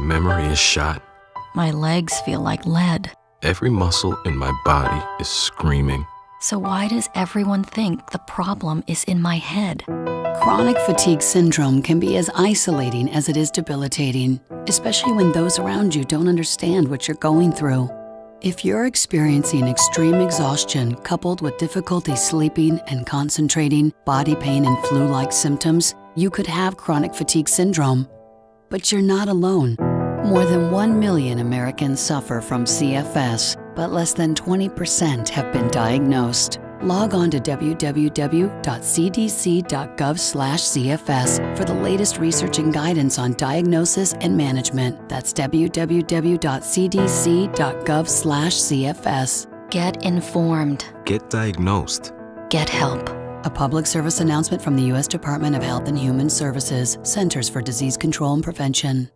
memory is shot. My legs feel like lead. Every muscle in my body is screaming. So why does everyone think the problem is in my head? Chronic fatigue syndrome can be as isolating as it is debilitating, especially when those around you don't understand what you're going through. If you're experiencing extreme exhaustion coupled with difficulty sleeping and concentrating, body pain, and flu like symptoms, you could have chronic fatigue syndrome. But you're not alone. More than 1 million Americans suffer from CFS, but less than 20% have been diagnosed. Log on to www.cdc.gov/cfs for the latest research and guidance on diagnosis and management. That's www.cdc.gov/cfs. Get informed. Get diagnosed. Get help. A public service announcement from the U.S. Department of Health and Human Services, Centers for Disease Control and Prevention.